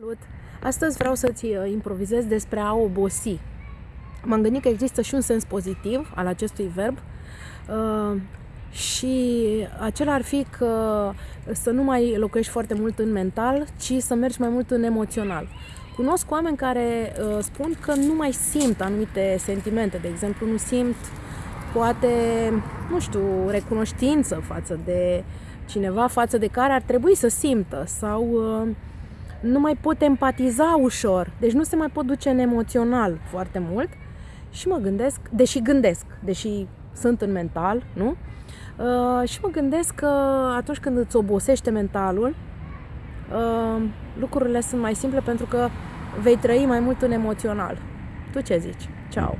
Salut! Astăzi vreau să-ți uh, improvizez despre a obosi. M-am gândit că există și un sens pozitiv al acestui verb uh, și acela ar fi că să nu mai locuiești foarte mult în mental, ci să mergi mai mult în emoțional. Cunosc oameni care uh, spun că nu mai simt anumite sentimente, de exemplu, nu simt poate, nu știu, recunoștință față de cineva față de care ar trebui să simtă sau uh, nu mai pot empatiza ușor, deci nu se mai pot duce în emoțional foarte mult și mă gândesc, deși gândesc, deși sunt în mental, nu? Uh, și mă gândesc că atunci când îți obosește mentalul, uh, lucrurile sunt mai simple pentru că vei trăi mai mult în emoțional. Tu ce zici? Ciao!